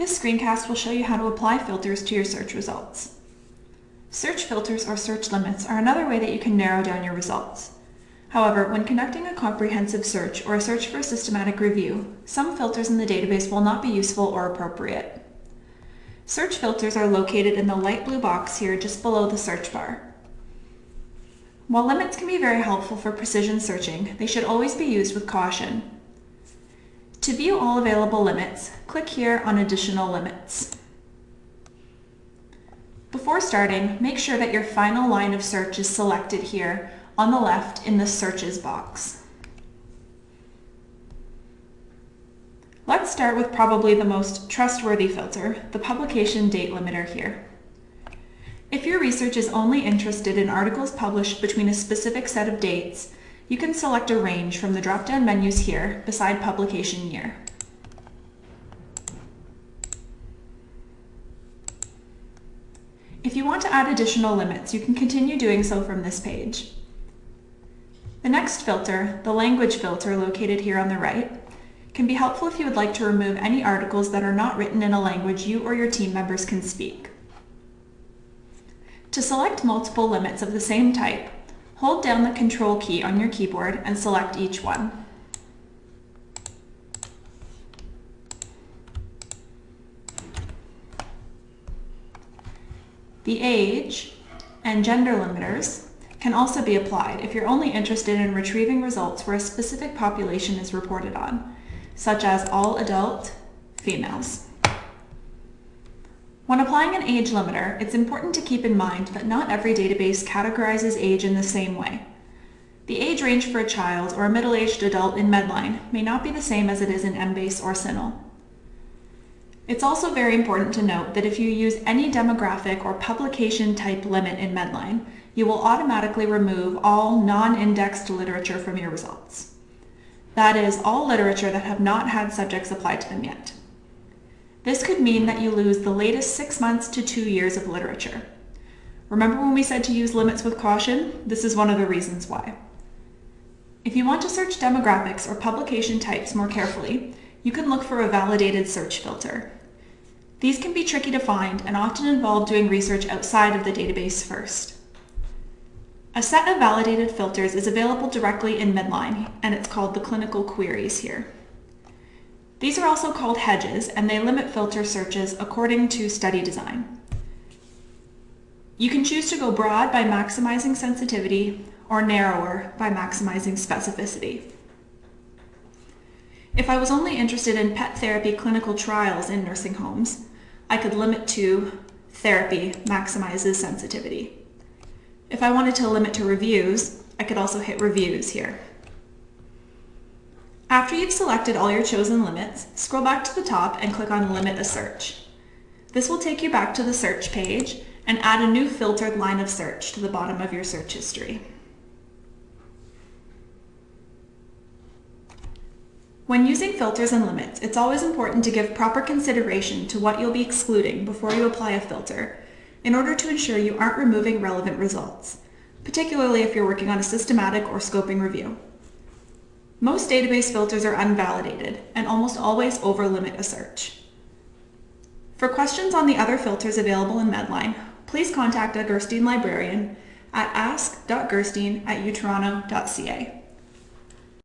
This screencast will show you how to apply filters to your search results. Search filters or search limits are another way that you can narrow down your results. However, when conducting a comprehensive search or a search for a systematic review, some filters in the database will not be useful or appropriate. Search filters are located in the light blue box here just below the search bar. While limits can be very helpful for precision searching, they should always be used with caution. To view all available limits, click here on Additional Limits. Before starting, make sure that your final line of search is selected here on the left in the Searches box. Let's start with probably the most trustworthy filter, the publication date limiter here. If your research is only interested in articles published between a specific set of dates, you can select a range from the drop-down menus here beside publication year. If you want to add additional limits, you can continue doing so from this page. The next filter, the language filter located here on the right, can be helpful if you would like to remove any articles that are not written in a language you or your team members can speak. To select multiple limits of the same type, Hold down the Control key on your keyboard and select each one. The age and gender limiters can also be applied if you're only interested in retrieving results where a specific population is reported on, such as all adult females. When applying an age limiter, it's important to keep in mind that not every database categorizes age in the same way. The age range for a child or a middle-aged adult in Medline may not be the same as it is in Embase or CINAHL. It's also very important to note that if you use any demographic or publication type limit in Medline, you will automatically remove all non-indexed literature from your results. That is, all literature that have not had subjects applied to them yet. This could mean that you lose the latest six months to two years of literature. Remember when we said to use limits with caution? This is one of the reasons why. If you want to search demographics or publication types more carefully, you can look for a validated search filter. These can be tricky to find and often involve doing research outside of the database first. A set of validated filters is available directly in Medline, and it's called the clinical queries here. These are also called hedges, and they limit filter searches according to study design. You can choose to go broad by maximizing sensitivity or narrower by maximizing specificity. If I was only interested in pet therapy clinical trials in nursing homes, I could limit to therapy maximizes sensitivity. If I wanted to limit to reviews, I could also hit reviews here. After you've selected all your chosen limits, scroll back to the top and click on Limit a Search. This will take you back to the search page and add a new filtered line of search to the bottom of your search history. When using filters and limits, it's always important to give proper consideration to what you'll be excluding before you apply a filter in order to ensure you aren't removing relevant results, particularly if you're working on a systematic or scoping review. Most database filters are unvalidated and almost always overlimit a search. For questions on the other filters available in Medline, please contact a Gerstein librarian at ask.gerstein at utoronto.ca.